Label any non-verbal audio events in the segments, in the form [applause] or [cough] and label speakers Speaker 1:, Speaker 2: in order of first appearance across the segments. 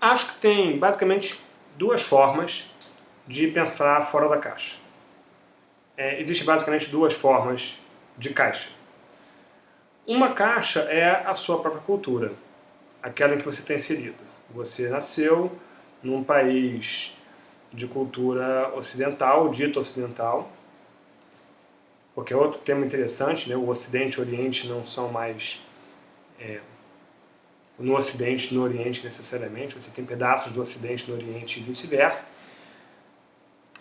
Speaker 1: Acho que tem basicamente duas formas de pensar fora da caixa. É, Existem basicamente duas formas de caixa. Uma caixa é a sua própria cultura, aquela em que você está inserido. Você nasceu num país de cultura ocidental, dito ocidental, porque é outro tema interessante, né? o Ocidente e o Oriente não são mais é, no Ocidente no Oriente necessariamente, você tem pedaços do Ocidente no Oriente e vice-versa,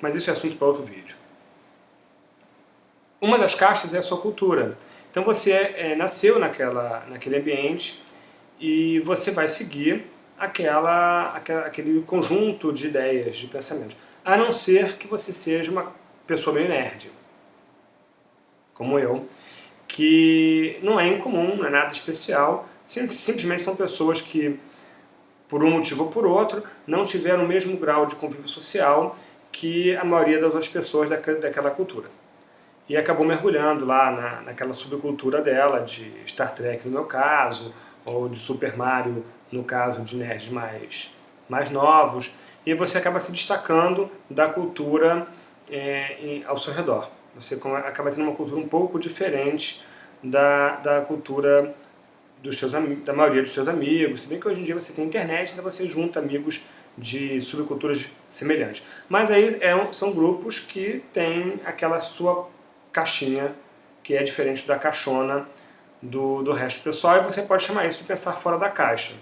Speaker 1: mas isso é assunto para outro vídeo. Uma das caixas é a sua cultura. Então você é, nasceu naquela, naquele ambiente e você vai seguir aquela, aquela, aquele conjunto de ideias, de pensamentos. A não ser que você seja uma pessoa meio nerd, como eu, que não é incomum, não é nada especial, simplesmente são pessoas que, por um motivo ou por outro, não tiveram o mesmo grau de convívio social que a maioria das outras pessoas daquela cultura. E acabou mergulhando lá na, naquela subcultura dela, de Star Trek no meu caso, ou de Super Mario no caso de nerds mais, mais novos, e você acaba se destacando da cultura é, em, ao seu redor. Você acaba tendo uma cultura um pouco diferente da, da cultura dos seus, da maioria dos seus amigos, se bem que hoje em dia você tem internet, então você junta amigos de subculturas semelhantes. Mas aí é, são grupos que têm aquela sua caixinha, que é diferente da caixona do, do resto do pessoal, e você pode chamar isso de pensar fora da caixa.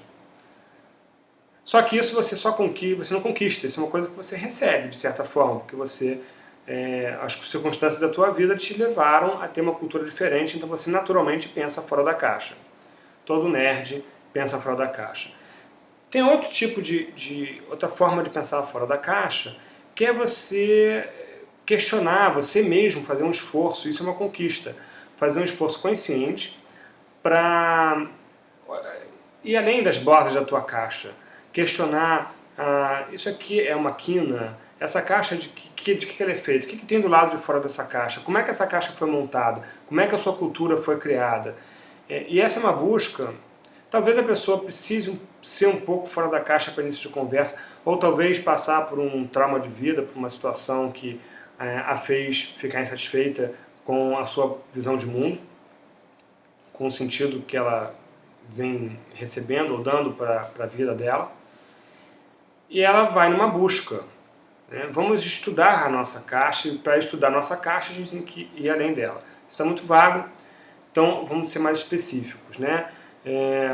Speaker 1: Só que isso você só conquista, você não conquista, isso é uma coisa que você recebe, de certa forma, porque você, é, as circunstâncias da tua vida te levaram a ter uma cultura diferente, então você naturalmente pensa fora da caixa. Todo nerd pensa fora da caixa. Tem outro tipo de, de outra forma de pensar fora da caixa, que é você questionar, você mesmo fazer um esforço, isso é uma conquista, fazer um esforço consciente para ir além das bordas da tua caixa, questionar, ah, isso aqui é uma quina, essa caixa de que, de que ela é feita, o que, que tem do lado de fora dessa caixa, como é que essa caixa foi montada, como é que a sua cultura foi criada. É, e essa é uma busca, talvez a pessoa precise ser um pouco fora da caixa para início de conversa, ou talvez passar por um trauma de vida, por uma situação que é, a fez ficar insatisfeita com a sua visão de mundo, com o sentido que ela vem recebendo ou dando para a vida dela e ela vai numa busca. Né? Vamos estudar a nossa caixa, e para estudar a nossa caixa a gente tem que ir além dela. Isso é muito vago, então vamos ser mais específicos. Né? É,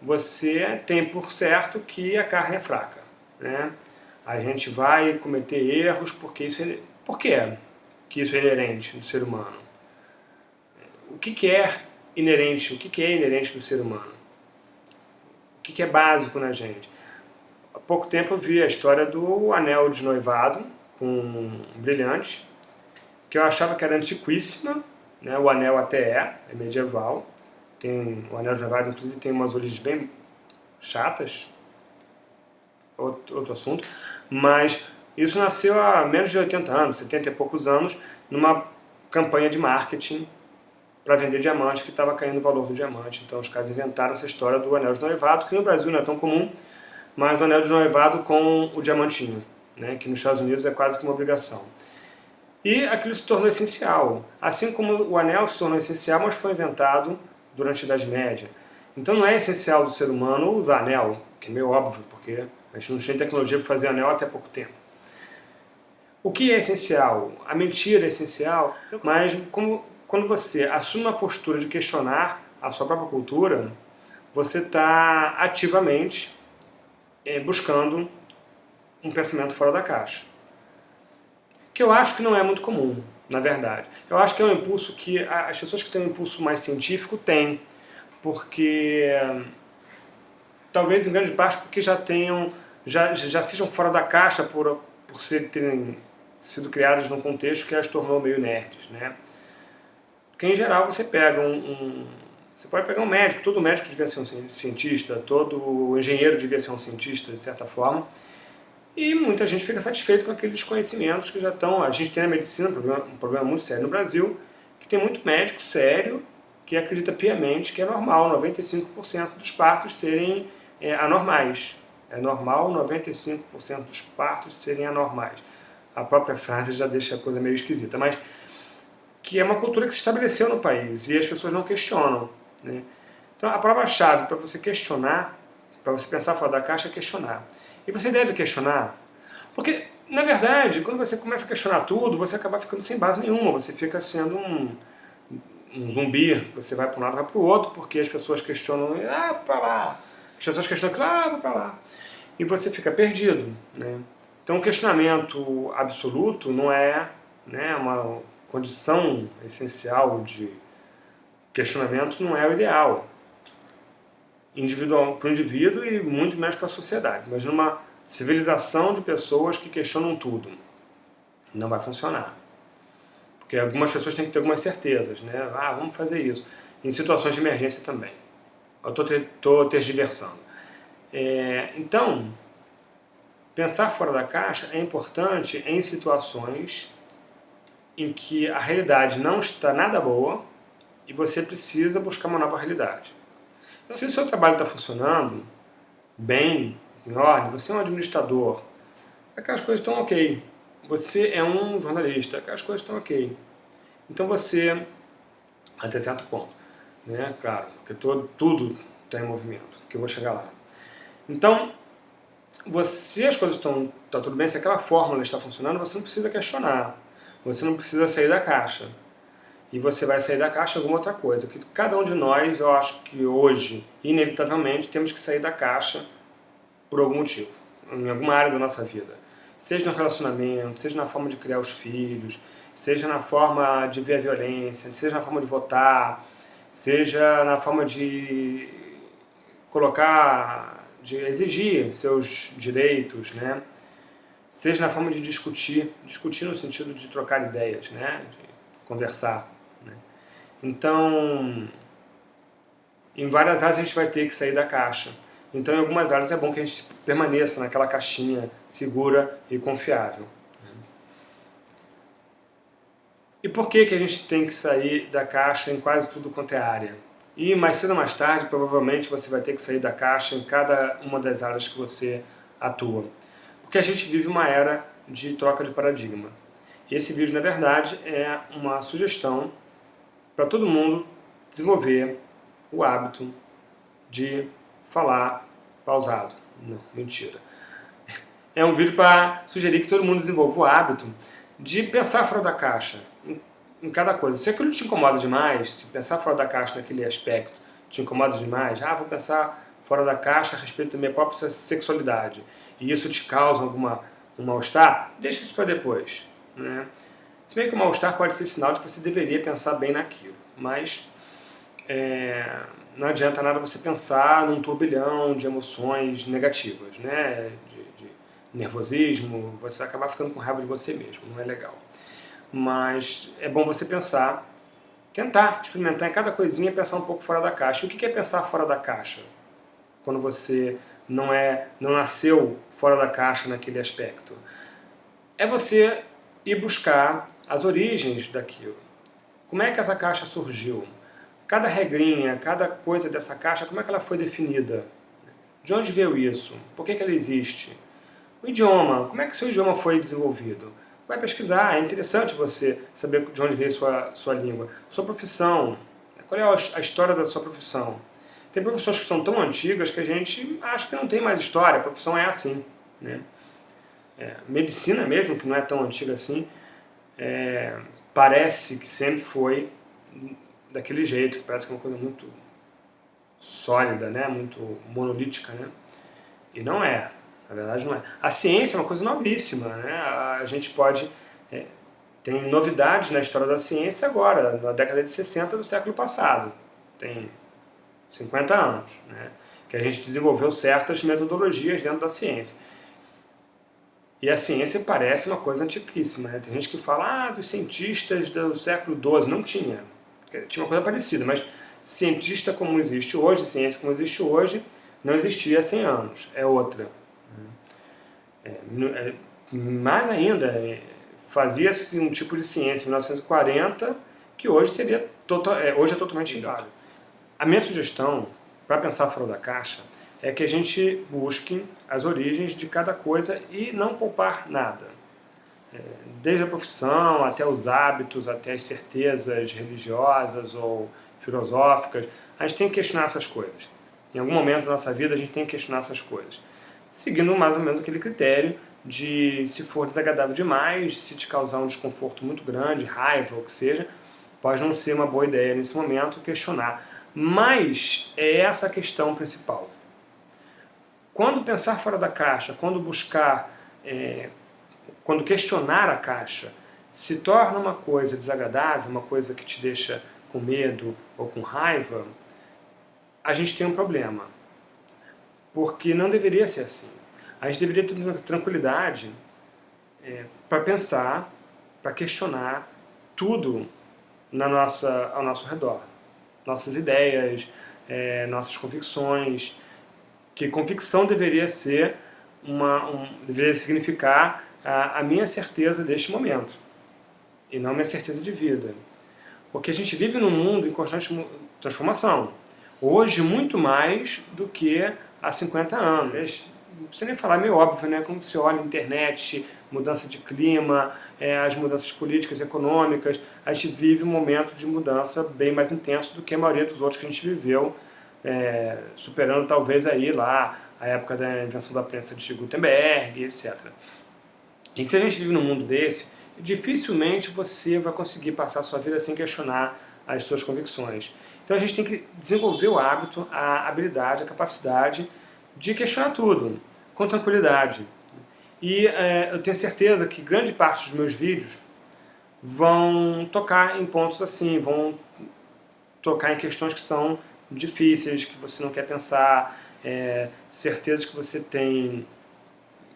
Speaker 1: você tem por certo que a carne é fraca. Né? A gente vai cometer erros porque isso é... Por que que isso é inerente do ser humano? O que, que é inerente? O que, que é inerente do ser humano? O que, que é básico na gente? pouco tempo eu vi a história do anel de noivado com um brilhante, que eu achava que era antiquíssima, né? o anel até é, é medieval, tem, o anel de noivado inclusive tem umas origens bem chatas, outro, outro assunto, mas isso nasceu há menos de 80 anos, 70 e poucos anos, numa campanha de marketing para vender diamante, que estava caindo o valor do diamante. Então os caras inventaram essa história do anel de noivado, que no Brasil não é tão comum, mas o anel de noivado com o diamantinho, né, que nos Estados Unidos é quase que uma obrigação. E aquilo se tornou essencial, assim como o anel se tornou essencial, mas foi inventado durante a Idade Média. Então não é essencial do ser humano usar anel, que é meio óbvio, porque a gente não tinha tecnologia para fazer anel até pouco tempo. O que é essencial? A mentira é essencial, mas como, quando você assume uma postura de questionar a sua própria cultura, você está ativamente é, buscando um pensamento fora da caixa. Que eu acho que não é muito comum, na verdade. Eu acho que é um impulso que as pessoas que têm um impulso mais científico têm, porque talvez em grande parte porque já tenham, já, já sejam fora da caixa por, por terem sido criadas num contexto que as tornou meio nerds, né? Porque em geral você pega um, um você pode pegar um médico, todo médico devia ser um cientista, todo engenheiro devia ser um cientista, de certa forma, e muita gente fica satisfeito com aqueles conhecimentos que já estão... A gente tem na medicina um problema, um problema muito sério no Brasil, que tem muito médico sério que acredita piamente que é normal 95% dos partos serem é, anormais. É normal 95% dos partos serem anormais. A própria frase já deixa a coisa meio esquisita, mas que é uma cultura que se estabeleceu no país e as pessoas não questionam. Né? Então a prova-chave para você questionar, para você pensar fora da caixa é questionar. E você deve questionar, porque na verdade, quando você começa a questionar tudo, você acaba ficando sem base nenhuma, você fica sendo um, um zumbi, você vai para um lado, vai para o outro, porque as pessoas questionam, ah, para lá, as pessoas questionam, ah, para lá, e você fica perdido. Né? Então o questionamento absoluto não é né, uma condição essencial de questionamento, não é o ideal individual para o indivíduo e muito menos para a sociedade. Imagina uma civilização de pessoas que questionam tudo. Não vai funcionar. Porque algumas pessoas têm que ter algumas certezas, né? Ah, vamos fazer isso. Em situações de emergência também. Eu estou tergiversando. É, então, pensar fora da caixa é importante em situações em que a realidade não está nada boa e você precisa buscar uma nova realidade. Se o seu trabalho está funcionando bem, em ordem, você é um administrador, aquelas coisas estão ok. Você é um jornalista, aquelas coisas estão ok. Então você, até certo ponto, né? claro, porque todo, tudo está em movimento, que eu vou chegar lá. Então, você, as coisas estão tá tudo bem, se aquela fórmula está funcionando, você não precisa questionar, você não precisa sair da caixa e você vai sair da caixa alguma outra coisa. Que cada um de nós, eu acho que hoje, inevitavelmente, temos que sair da caixa por algum motivo, em alguma área da nossa vida. Seja no relacionamento, seja na forma de criar os filhos, seja na forma de ver a violência, seja na forma de votar, seja na forma de colocar, de exigir seus direitos, né? seja na forma de discutir, discutir no sentido de trocar ideias, né? de conversar. Então, em várias áreas a gente vai ter que sair da caixa. Então, em algumas áreas é bom que a gente permaneça naquela caixinha segura e confiável. E por que, que a gente tem que sair da caixa em quase tudo quanto é área? E mais cedo ou mais tarde, provavelmente você vai ter que sair da caixa em cada uma das áreas que você atua. Porque a gente vive uma era de troca de paradigma. E esse vídeo, na verdade, é uma sugestão para todo mundo desenvolver o hábito de falar pausado. Não, mentira. É um vídeo para sugerir que todo mundo desenvolva o hábito de pensar fora da caixa em, em, cada coisa. Se aquilo te incomoda demais, se pensar fora da caixa naquele aspecto te incomoda demais, ah, vou pensar fora da caixa a respeito da minha própria sexualidade, e isso te causa alguma um mal-estar, deixa isso para depois. Né? Se bem que o mal-estar pode ser sinal de que você deveria pensar bem naquilo, mas é, não adianta nada você pensar num turbilhão de emoções negativas, né? De, de nervosismo, você vai acabar ficando com raiva de você mesmo, não é legal. Mas é bom você pensar, tentar experimentar em cada coisinha pensar um pouco fora da caixa. O que é pensar fora da caixa? Quando você não, é, não nasceu fora da caixa naquele aspecto. É você ir buscar as origens daquilo. Como é que essa caixa surgiu? Cada regrinha, cada coisa dessa caixa, como é que ela foi definida? De onde veio isso? Por que, que ela existe? O idioma, como é que seu idioma foi desenvolvido? Vai pesquisar, é interessante você saber de onde veio sua, sua língua. Sua profissão, qual é a história da sua profissão? Tem profissões que são tão antigas que a gente acha que não tem mais história, a profissão é assim. Né? É, medicina mesmo, que não é tão antiga assim, é, parece que sempre foi daquele jeito, parece que é uma coisa muito sólida, né? muito monolítica, né? e não é, na verdade não é. A ciência é uma coisa novíssima, né? a gente pode... É, tem novidades na história da ciência agora, na década de 60 do século passado, tem 50 anos, né? que a gente desenvolveu certas metodologias dentro da ciência. E a ciência parece uma coisa antiquíssima. Né? Tem gente que fala, ah, dos cientistas do século XII. Não tinha. Tinha uma coisa parecida, mas cientista como existe hoje, ciência como existe hoje, não existia há 100 anos. É outra. É, é, mais ainda, é, fazia-se um tipo de ciência em 1940 que hoje seria total, é, hoje é totalmente inválido. A minha sugestão para pensar fora da caixa é que a gente busque as origens de cada coisa e não poupar nada. É, desde a profissão, até os hábitos, até as certezas religiosas ou filosóficas, a gente tem que questionar essas coisas. Em algum momento da nossa vida a gente tem que questionar essas coisas. Seguindo mais ou menos aquele critério de se for desagradável demais, se te causar um desconforto muito grande, raiva ou o que seja, pode não ser uma boa ideia nesse momento questionar. Mas é essa a questão principal. Quando pensar fora da caixa, quando buscar, é, quando questionar a caixa, se torna uma coisa desagradável, uma coisa que te deixa com medo ou com raiva, a gente tem um problema. Porque não deveria ser assim. A gente deveria ter tranquilidade é, para pensar, para questionar tudo na nossa, ao nosso redor. Nossas ideias, é, nossas convicções, que convicção deveria ser uma, um, deveria significar a, a minha certeza deste momento, e não minha certeza de vida. Porque a gente vive num mundo em constante transformação. Hoje, muito mais do que há 50 anos. Não precisa nem falar, é meio óbvio, né? Como você olha a internet, mudança de clima, é, as mudanças políticas, econômicas, a gente vive um momento de mudança bem mais intenso do que a maioria dos outros que a gente viveu, é, superando talvez aí lá a época da invenção da prensa de Gutenberg, etc. E se a gente vive num mundo desse, dificilmente você vai conseguir passar a sua vida sem questionar as suas convicções. Então a gente tem que desenvolver o hábito, a habilidade, a capacidade de questionar tudo, com tranquilidade. E é, eu tenho certeza que grande parte dos meus vídeos vão tocar em pontos assim, vão tocar em questões que são difíceis, que você não quer pensar, é, certezas que você tem,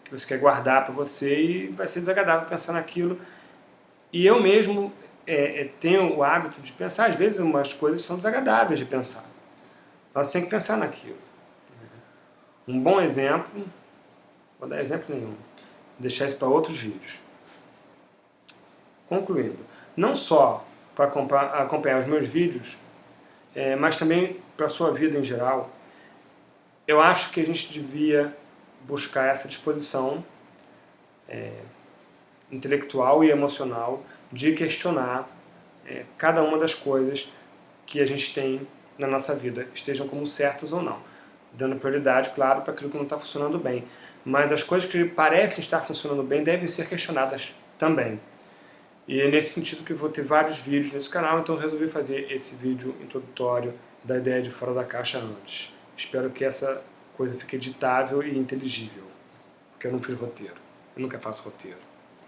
Speaker 1: que você quer guardar para você e vai ser desagradável pensar naquilo. E eu mesmo é, é, tenho o hábito de pensar, às vezes umas coisas são desagradáveis de pensar. Nós temos que pensar naquilo. Um bom exemplo, vou dar exemplo nenhum, deixar isso para outros vídeos. Concluindo, não só para acompanhar os meus vídeos, é, mas também para a sua vida em geral, eu acho que a gente devia buscar essa disposição é, intelectual e emocional de questionar é, cada uma das coisas que a gente tem na nossa vida, estejam como certas ou não. Dando prioridade, claro, para aquilo que não está funcionando bem. Mas as coisas que parecem estar funcionando bem devem ser questionadas também. E é nesse sentido que eu vou ter vários vídeos nesse canal, então resolvi fazer esse vídeo introdutório da ideia de fora da caixa antes. Espero que essa coisa fique editável e inteligível, porque eu não fiz roteiro. Eu nunca faço roteiro.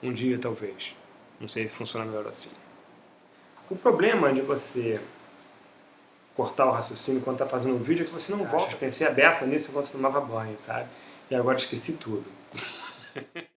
Speaker 1: Um dia, talvez. Não sei se funciona melhor assim. O problema de você cortar o raciocínio quando está fazendo um vídeo é que você não volta. Pensei a beça nisso enquanto tomava banho, sabe? E agora esqueci tudo. [laughs]